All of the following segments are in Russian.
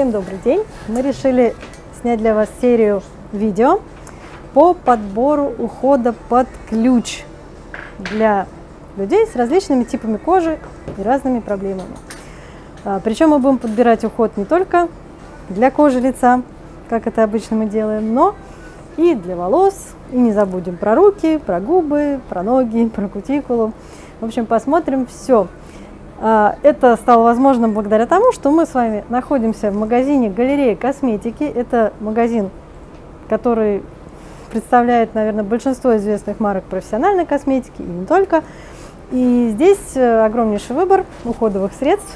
Всем добрый день! Мы решили снять для вас серию видео по подбору ухода под ключ для людей с различными типами кожи и разными проблемами. А, Причем мы будем подбирать уход не только для кожи лица, как это обычно мы делаем, но и для волос. И не забудем про руки, про губы, про ноги, про кутикулу. В общем, посмотрим все. А, это стало возможным благодаря тому, что мы с вами находимся в магазине «Галерея косметики». Это магазин, который представляет, наверное, большинство известных марок профессиональной косметики и не только. И здесь э, огромнейший выбор уходовых средств.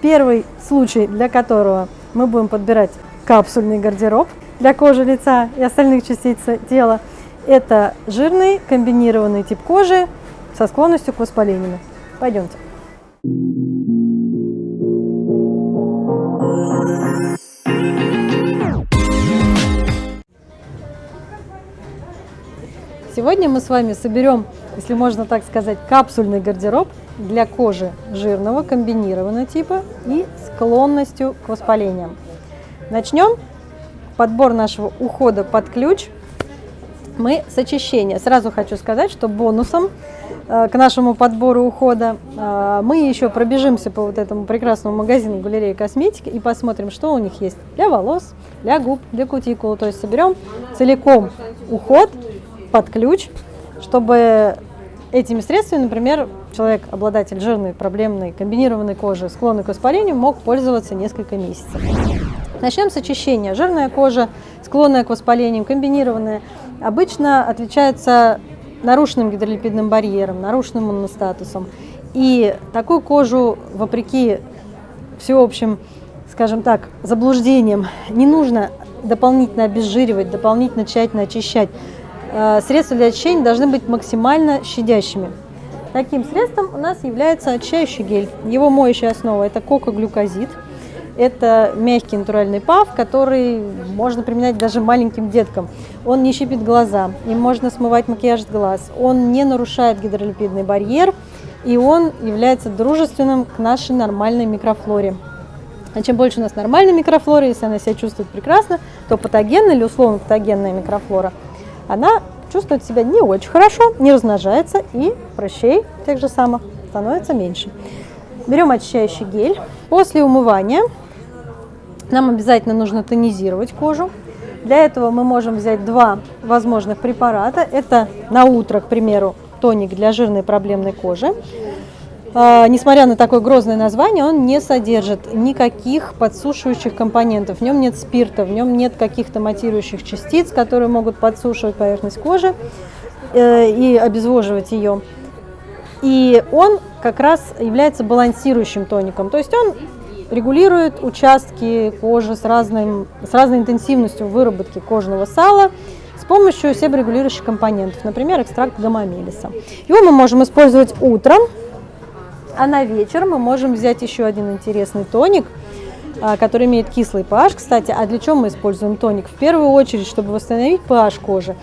Первый случай, для которого мы будем подбирать капсульный гардероб для кожи лица и остальных частей тела, это жирный комбинированный тип кожи со склонностью к воспалению. Пойдемте. Сегодня мы с вами соберем, если можно так сказать, капсульный гардероб для кожи жирного комбинированного типа и склонностью к воспалениям. Начнем подбор нашего ухода под ключ. Мы с очищения. Сразу хочу сказать, что бонусом э, к нашему подбору ухода э, мы еще пробежимся по вот этому прекрасному магазину галереи косметики и посмотрим, что у них есть для волос, для губ, для кутикулы. То есть соберем целиком уход под ключ, чтобы этими средствами, например, человек, обладатель жирной, проблемной, комбинированной кожи, склонный к воспалению, мог пользоваться несколько месяцев. Начнем с очищения. Жирная кожа, склонная к воспалению, комбинированная, обычно отличается нарушенным гидролипидным барьером, нарушенным иммуностатусом. И такую кожу, вопреки всеобщим, скажем так, заблуждениям, не нужно дополнительно обезжиривать, дополнительно тщательно очищать. Э, средства для очищения должны быть максимально щадящими. Таким средством у нас является очищающий гель. Его моющая основа – это кокоглюкозид. Это мягкий натуральный пав, который можно применять даже маленьким деткам. Он не щипит глаза, им можно смывать макияж с глаз. Он не нарушает гидролипидный барьер, и он является дружественным к нашей нормальной микрофлоре. А чем больше у нас нормальной микрофлоры, если она себя чувствует прекрасно, то патогенная или условно патогенная микрофлора – она чувствует себя не очень хорошо, не размножается и прыщей тех же самых становится меньше. Берем очищающий гель. После умывания нам обязательно нужно тонизировать кожу. Для этого мы можем взять два возможных препарата. Это на утро, к примеру, тоник для жирной проблемной кожи. А, несмотря на такое грозное название, он не содержит никаких подсушивающих компонентов. В нем нет спирта, в нем нет каких-то матирующих частиц, которые могут подсушивать поверхность кожи э, и обезвоживать ее. И он как раз является балансирующим тоником, то есть он регулирует участки кожи с, разным, с разной интенсивностью выработки кожного сала с помощью себорегулирующих компонентов, например, экстракт гамамелиса. Его мы можем использовать утром, а на вечер мы можем взять еще один интересный тоник, а, который имеет кислый pH. Кстати, а для чего мы используем тоник? В первую очередь, чтобы восстановить pH кожи.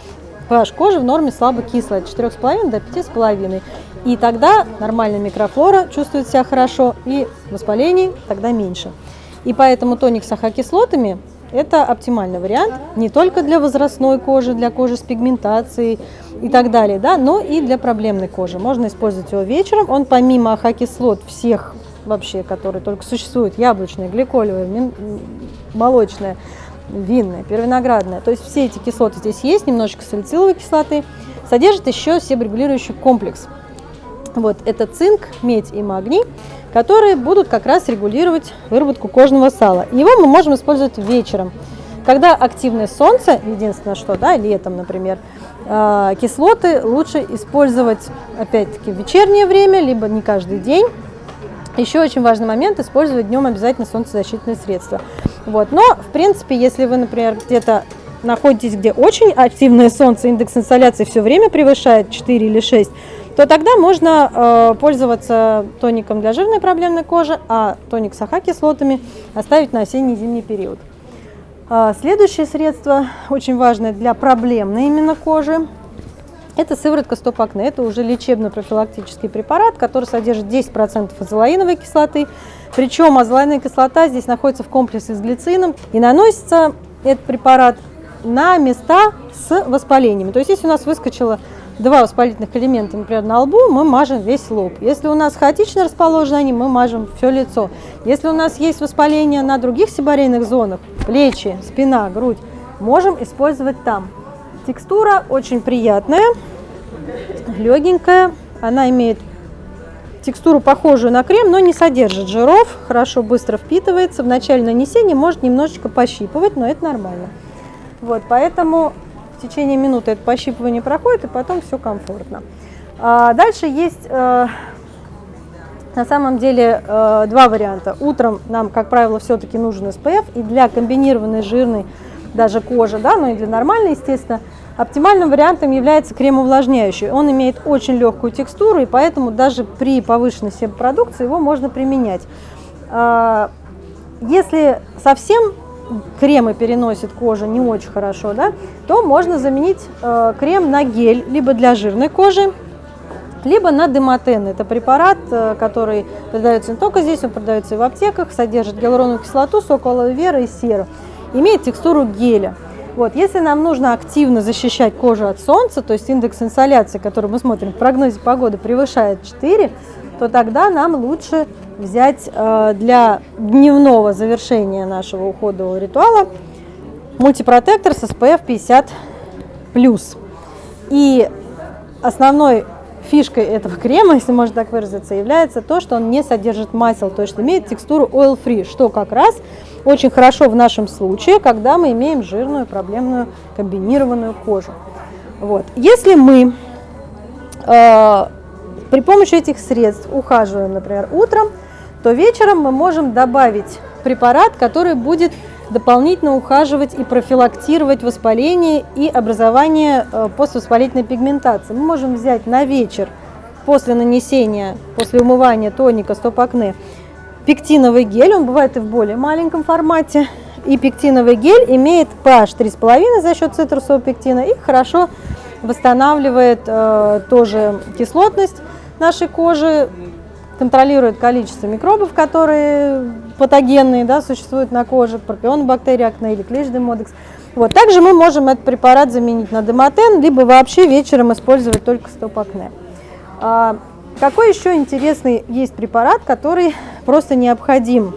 pH кожи в норме слабо кислая, от 4,5 до 5,5. И тогда нормальная микрофлора чувствует себя хорошо, и воспалений тогда меньше. И поэтому тоник с ахокислотами это оптимальный вариант не только для возрастной кожи, для кожи с пигментацией и так далее, да, но и для проблемной кожи. Можно использовать его вечером. Он помимо ахокислот всех вообще, которые только существуют, яблочная, гликолевая, молочная, винная, первиноградная, то есть все эти кислоты здесь есть, немножечко салициловой кислоты, содержит еще себорегулирующий комплекс. Вот, это цинк, медь и магний которые будут как раз регулировать выработку кожного сала. Его мы можем использовать вечером, когда активное солнце, единственное что, да, летом, например, а, кислоты лучше использовать, опять-таки, в вечернее время, либо не каждый день. Еще очень важный момент – использовать днем обязательно солнцезащитные средства. Вот. Но, в принципе, если вы, например, где-то находитесь, где очень активное солнце, индекс инсоляции все время превышает 4 или 6, то тогда можно э, пользоваться тоником для жирной проблемной кожи, а тоник с АХ-кислотами оставить на осенне-зимний период. Э, следующее средство, очень важное для проблемной именно кожи, Это сыворотка стоп-акне. Это уже лечебно-профилактический препарат, который содержит 10% азолаиновой кислоты. Причем азолаиновая кислота здесь находится в комплексе с глицином. И наносится этот препарат на места с воспалениями. То есть если у нас выскочило два воспалительных элемента, например, на лбу, мы мажем весь лоб. Если у нас хаотично расположены они, мы мажем все лицо. Если у нас есть воспаление на других сибарейных зонах, плечи, спина, грудь, можем использовать там. Текстура очень приятная, легенькая, она имеет текстуру похожую на крем, но не содержит жиров, хорошо, быстро впитывается. В начале нанесения может немножечко пощипывать, но это нормально. Вот, поэтому в течение минуты это пощипывание проходит, и потом все комфортно. А дальше есть э, на самом деле э, два варианта. Утром нам, как правило, все-таки нужен SPF, и для комбинированной жирной даже кожи, да, но и для нормальной, естественно, оптимальным вариантом является крем-увлажняющий. Он имеет очень легкую текстуру, и поэтому даже при повышенной себопродукции его можно применять. А, если совсем кремы переносит кожа не очень хорошо, да, то можно заменить э, крем на гель, либо для жирной кожи, либо на демотен. Это препарат, э, который продается не только здесь, он продается и в аптеках, содержит гиалуроновую кислоту, сок алоэ и серу. Имеет текстуру геля. Вот, если нам нужно активно защищать кожу от солнца, то есть индекс инсоляции, который мы смотрим в прогнозе погоды, превышает 4, то тогда нам лучше взять э, для дневного завершения нашего уходового ритуала мультипротектор с SPF 50+. И основной фишкой этого крема, если можно так выразиться, является то, что он не содержит масел, то есть имеет текстуру oil-free, что как раз очень хорошо в нашем случае, когда мы имеем жирную проблемную комбинированную кожу. Вот. Если мы э, при помощи этих средств ухаживаем, например, утром, то вечером мы можем добавить препарат, который будет дополнительно ухаживать и профилактировать воспаление и образование э, поствоспалительной пигментации. Мы можем взять на вечер после нанесения, после умывания тоника стоп-акне пектиновый гель, он бывает и в более маленьком формате, и пектиновый гель имеет pH 3,5 за счет цитрусового пектина и хорошо восстанавливает э, тоже кислотность нашей кожи, контролирует количество микробов, которые патогенные, да, существуют на коже, пропионобактерии акне или клещ демодекс. Вот. Также мы можем этот препарат заменить на демотен, либо вообще вечером использовать только стоп-акне. А, какой еще интересный есть препарат, который просто необходим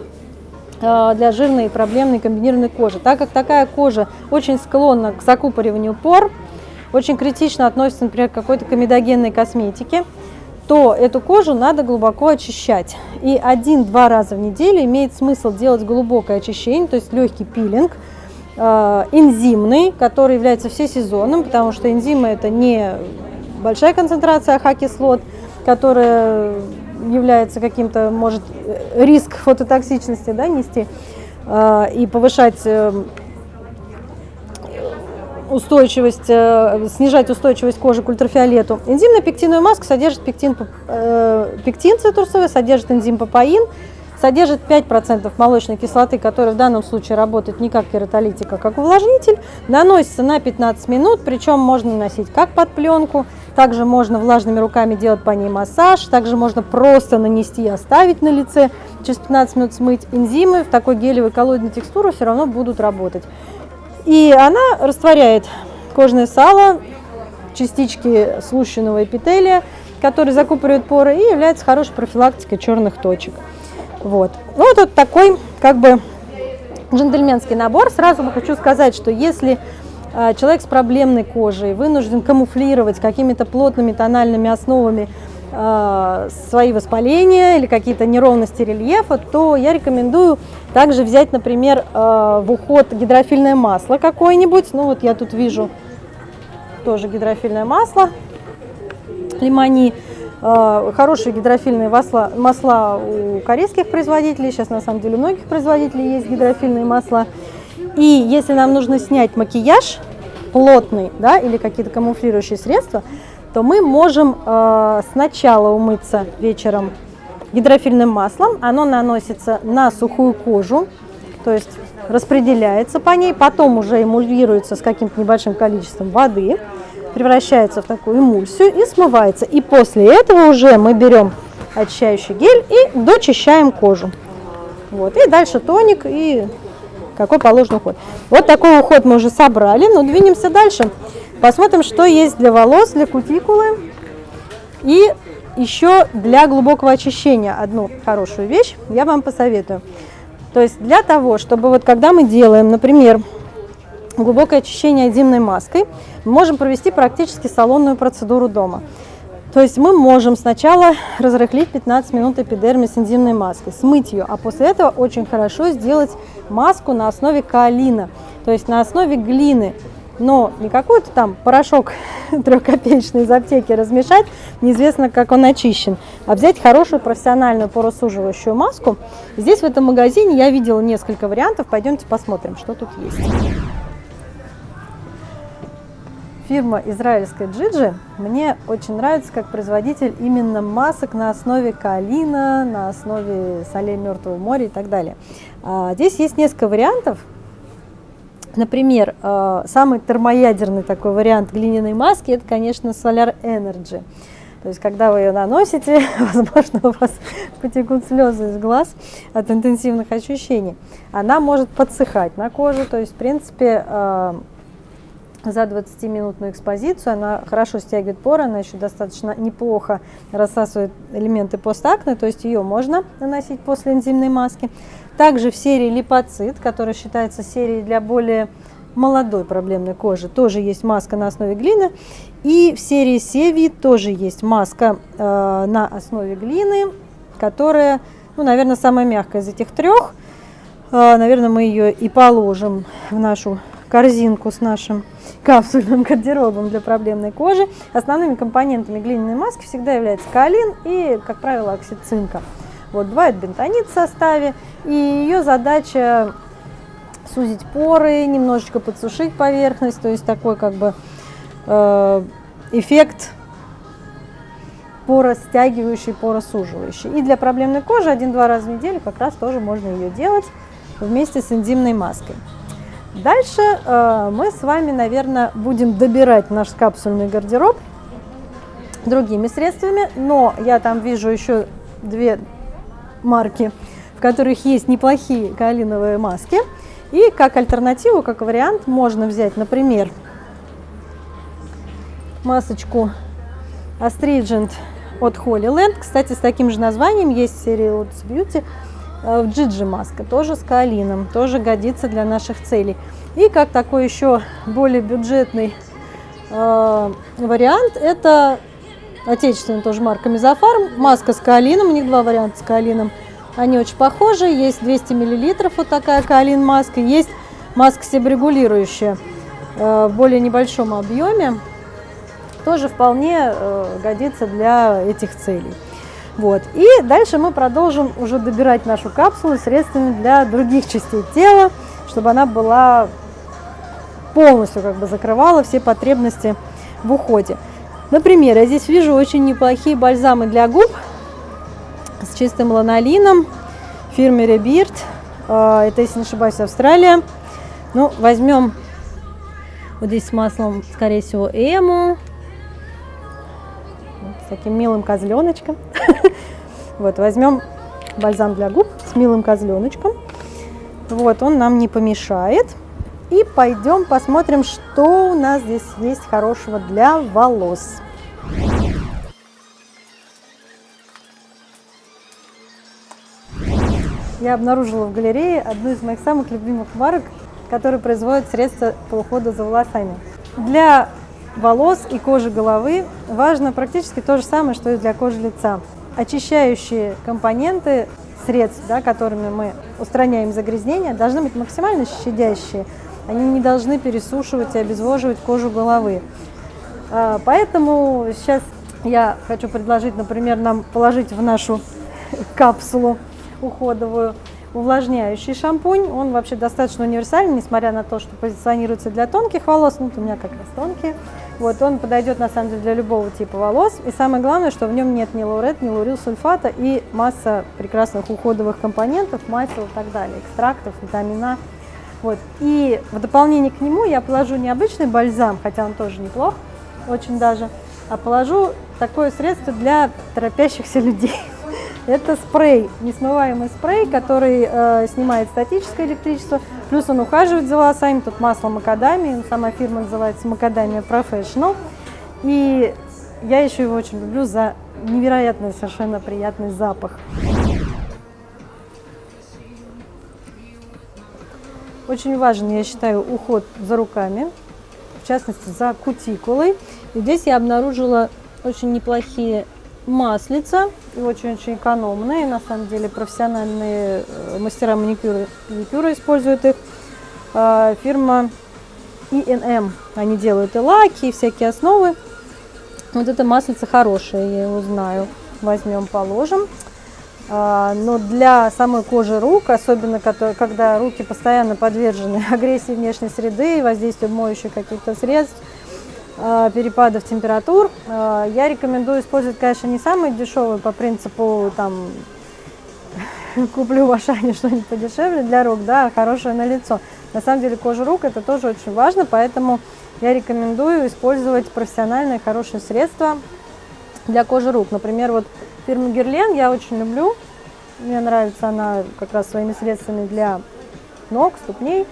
а, для жирной и проблемной комбинированной кожи? Так как такая кожа очень склонна к закупориванию пор, очень критично относится, например, к какой-то комедогенной косметике, то эту кожу надо глубоко очищать. И один-два раза в неделю имеет смысл делать глубокое очищение, то есть легкий пилинг, э, энзимный, который является всесезонным, потому что энзимы это не большая концентрация AHA кислот, которая является каким-то, может, риск фототоксичности да, нести э, и повышать э, устойчивость, э, снижать устойчивость кожи к ультрафиолету. Энзимная пектиновая маска содержит пектин, э, пектин цитрусовый, содержит энзим папаин, содержит 5% молочной кислоты, которая в данном случае работает не как кератолитик, а как увлажнитель. Наносится на 15 минут, причем можно наносить как под пленку, также можно влажными руками делать по ней массаж, также можно просто нанести и оставить на лице, через 15 минут смыть. Энзимы в такой гелевой коллоидной текстуре все равно будут работать. И она растворяет кожное сало, частички слущенного эпителия, которые закупоривают поры и является хорошей профилактикой черных точек. Вот. Ну, вот, вот такой как бы джентльменский набор. Сразу хочу сказать, что если э, человек с проблемной кожей вынужден камуфлировать какими-то плотными тональными основами свои воспаления или какие-то неровности рельефа, то я рекомендую также взять, например, э, в уход гидрофильное масло какое-нибудь. Ну вот я тут вижу тоже гидрофильное масло лимони. Э, хорошие гидрофильные масла, масла у корейских производителей. Сейчас на самом деле у многих производителей есть гидрофильные масла. И если нам нужно снять макияж плотный да, или какие-то камуфлирующие средства, то мы можем э, сначала умыться вечером гидрофильным маслом. Оно наносится на сухую кожу, то есть распределяется по ней, потом уже эмульируется с каким-то небольшим количеством воды. превращается в такую эмульсию и смывается. И после этого уже мы берем очищающий гель и дочищаем кожу. Вот. И дальше тоник и какой положен уход. Вот такой уход мы уже собрали, но двинемся дальше. Посмотрим, что есть для волос, для кутикулы и еще для глубокого очищения. Одну хорошую вещь я вам посоветую. То есть для того, чтобы вот когда мы делаем, например, глубокое очищение зимной маской, мы можем провести практически салонную процедуру дома. То есть мы можем сначала разрыхлить 15 минут эпидермис энзимной маской, смыть ее, а после этого очень хорошо сделать маску на основе каолина, то есть на основе глины. Но не какой-то там порошок трехкопеечный из аптеки размешать, неизвестно, как он очищен, а взять хорошую профессиональную поросуживающую маску. Здесь в этом магазине я видела несколько вариантов, пойдемте посмотрим, что тут есть. Фирма израильская Джиджи мне очень нравится как производитель именно масок на основе калина, на основе солей Мертвого моря и так далее. А, здесь есть несколько вариантов. Например, а, самый термоядерный такой вариант глиняной маски, это, конечно, Solar Energy. То есть, когда вы ее наносите, возможно, у вас потекут слезы из глаз от интенсивных ощущений. Она может подсыхать на коже, то есть, в принципе, а, за 20-минутную экспозицию. Она хорошо стягивает поры, она еще достаточно неплохо рассасывает элементы постакне, то есть ее можно наносить после энзимной маски. Также в серии липоцит, которая считается серией для более молодой проблемной кожи, тоже есть маска на основе глины. И в серии Севи тоже есть маска э, на основе глины, которая, ну, наверное, самая мягкая из этих трех. Э, наверное, мы ее и положим в нашу корзинку с нашим капсульным гардеробом для проблемной кожи. Основными компонентами глиняной маски всегда является каолин и, как правило, оксид цинка. Вот, бывает бентонит в составе, и ее задача сузить поры, немножечко подсушить поверхность, то есть такой как бы э, эффект поростягивающий, поросуживающий. И для проблемной кожи один-два раза в неделю как раз тоже можно ее делать вместе с энзимной маской. Дальше э, мы с вами, наверное, будем добирать наш капсульный гардероб другими средствами, но я там вижу еще две марки, в которых есть неплохие каолиновые маски. И как альтернативу, как вариант, можно взять, например, масочку Astringent от Holy Land. Кстати, с таким же названием есть серия Lotus Beauty Э, в Джиджи маска, тоже с каолином, тоже годится для наших целей. И как такой еще более бюджетный э, вариант, это отечественная тоже марка Мезофарм, маска с каолином, у них два варианта с каолином. Они очень похожи, есть 200 мл вот такая каолин маска, есть маска себорегулирующая э, в более небольшом объеме, тоже вполне э, годится для этих целей. Вот. И дальше мы продолжим уже добирать нашу капсулу средствами для других частей тела, чтобы она была полностью как бы закрывала все потребности в уходе. Например, я здесь вижу очень неплохие бальзамы для губ с чистым ланолином фирмы Rebirth. А, это, если не ошибаюсь, Австралия. Ну, возьмем вот здесь с маслом, скорее всего, Эму с таким милым козленочком. Вот, возьмем бальзам для губ с милым козленочком. Вот, он нам не помешает. И пойдем посмотрим, что у нас здесь есть хорошего для волос. Я обнаружила в галерее одну из моих самых любимых марок, которая производит средства по уходу за волосами. Для волос и кожи головы важно практически то же самое, что и для кожи лица. Очищающие компоненты средств, да, которыми мы устраняем загрязнения, должны быть максимально щадящие. Они не должны пересушивать и обезвоживать кожу головы. А, поэтому сейчас я хочу предложить, например, нам положить в нашу капсулу уходовую увлажняющий шампунь. Он вообще достаточно универсальный, несмотря на то, что позиционируется для тонких волос. Ну, у меня как раз тонкие. Вот, он подойдет на самом деле для любого типа волос. И самое главное, что в нем нет ни лаурет, ни лаурил сульфата и масса прекрасных уходовых компонентов, масел и так далее, экстрактов, витамина. Вот. И в дополнение к нему я положу необычный бальзам, хотя он тоже неплох, очень даже, а положу такое средство для торопящихся людей. Это спрей, несмываемый спрей, который э, снимает статическое электричество, плюс он ухаживает за волосами, тут масло макадамии, сама фирма называется Макадамия Professional. И я еще его очень люблю за невероятно совершенно приятный запах. Очень важен, я считаю, уход за руками, в частности, за кутикулой. И здесь я обнаружила очень неплохие маслица и очень-очень экономные. На самом деле профессиональные э, мастера маникюра, маникюра используют их. А, фирма E&M, они делают и лаки, и всякие основы. Вот это маслице хорошее, я его знаю. Возьмем, положим. А, но для самой кожи рук, особенно когда руки постоянно подвержены агрессии внешней среды, воздействию моющих каких-то средств, а, перепадов температур, а, я рекомендую использовать, конечно, не самые дешевые по принципу там куплю в Ашане что-нибудь подешевле для рук, да, хорошее на лицо. На самом деле кожа рук это тоже очень важно, поэтому я рекомендую использовать профессиональные хорошие средства для кожи рук. Например, вот Фирму Герлен я очень люблю. Мне нравится она как раз своими средствами для ног, ступней.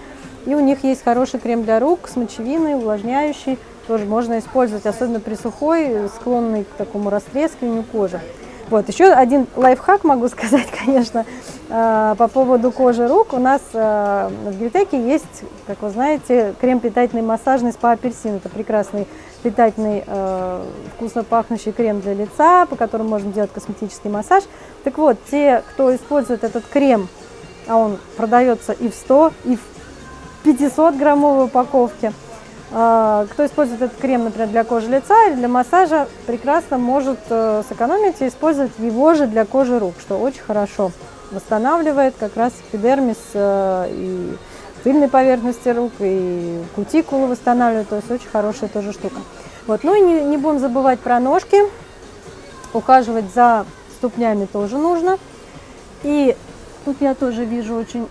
И у них есть хороший крем для рук с мочевиной, увлажняющий. Тоже можно использовать, особенно при сухой, склонной к такому растрескиванию кожи. Вот, еще один лайфхак могу сказать, конечно, э, по поводу кожи рук. У нас э, в Гильтеке есть, как вы знаете, крем питательный массажный спа апельсин. Это прекрасный питательный, э, вкусно пахнущий крем для лица, по которому можно делать косметический массаж. Так вот, те, кто использует этот крем, а он продается и в 100, и в 500 граммовой упаковке, кто использует этот крем, например, для кожи лица или для массажа, прекрасно может э, сэкономить и использовать его же для кожи рук, что очень хорошо восстанавливает как раз эпидермис э, и тыльной поверхности рук, и кутикулу восстанавливает, то есть очень хорошая тоже штука. Вот. Ну и не, не будем забывать про ножки, ухаживать за ступнями тоже нужно. И тут я тоже вижу очень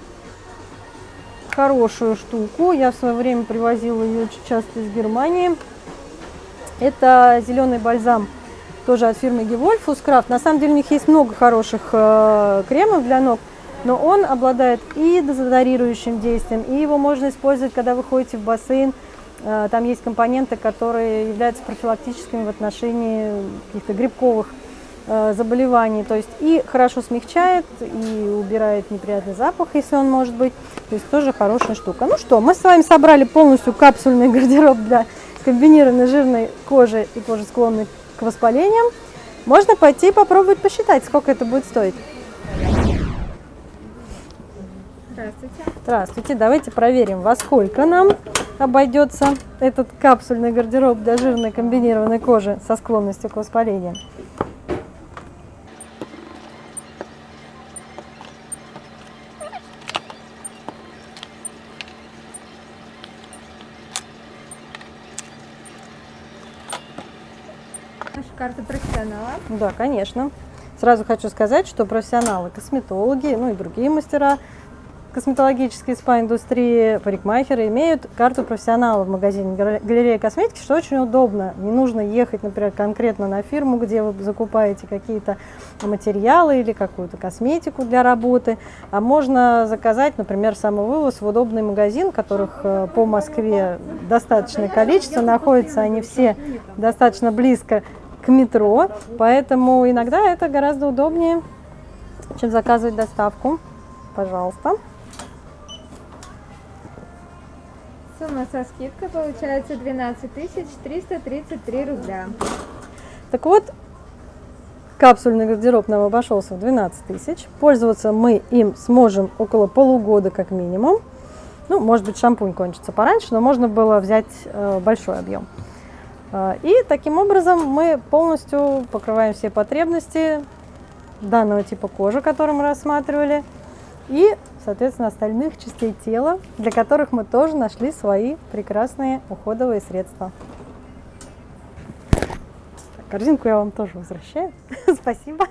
хорошую штуку, я в свое время привозила ее очень часто из Германии. Это зеленый бальзам тоже от фирмы Gewolf Craft. На самом деле у них есть много хороших э, кремов для ног но он обладает и дезодорирующим действием, и его можно использовать, когда вы ходите в бассейн. Э, там есть компоненты, которые являются профилактическими в отношении каких-то грибковых заболеваний. То есть и хорошо смягчает, и убирает неприятный запах, если он может быть. То есть тоже хорошая штука. Ну что, мы с вами собрали полностью капсульный гардероб для комбинированной жирной кожи и кожи склонной к воспалениям. Можно пойти и попробовать посчитать, сколько это будет стоить. Здравствуйте. Здравствуйте. Давайте проверим, во сколько нам обойдется этот капсульный гардероб для жирной комбинированной кожи со склонностью к воспалению. Да, конечно. Сразу хочу сказать, что профессионалы, косметологи, ну и другие мастера косметологические спа-индустрии, парикмахеры имеют карту профессионала в магазине галерея косметики, что очень удобно. Не нужно ехать, например, конкретно на фирму, где вы закупаете какие-то материалы или какую-то косметику для работы, а можно заказать, например, самовывоз в удобный магазин, которых э, по Москве достаточное количество, находятся они все достаточно близко к метро, поэтому иногда это гораздо удобнее, чем заказывать доставку. Пожалуйста. Сумма со скидкой получается 12 333 рубля. Так вот, капсульный гардероб нам обошелся в 12 тысяч. Пользоваться мы им сможем около полугода как минимум. Ну, может быть, шампунь кончится пораньше, но можно было взять э, большой объем. Э, и таким образом мы полностью покрываем все потребности данного типа кожи, который мы рассматривали. И соответственно, остальных частей тела, для которых мы тоже нашли свои прекрасные уходовые средства. Корзинку я вам тоже возвращаю. Спасибо.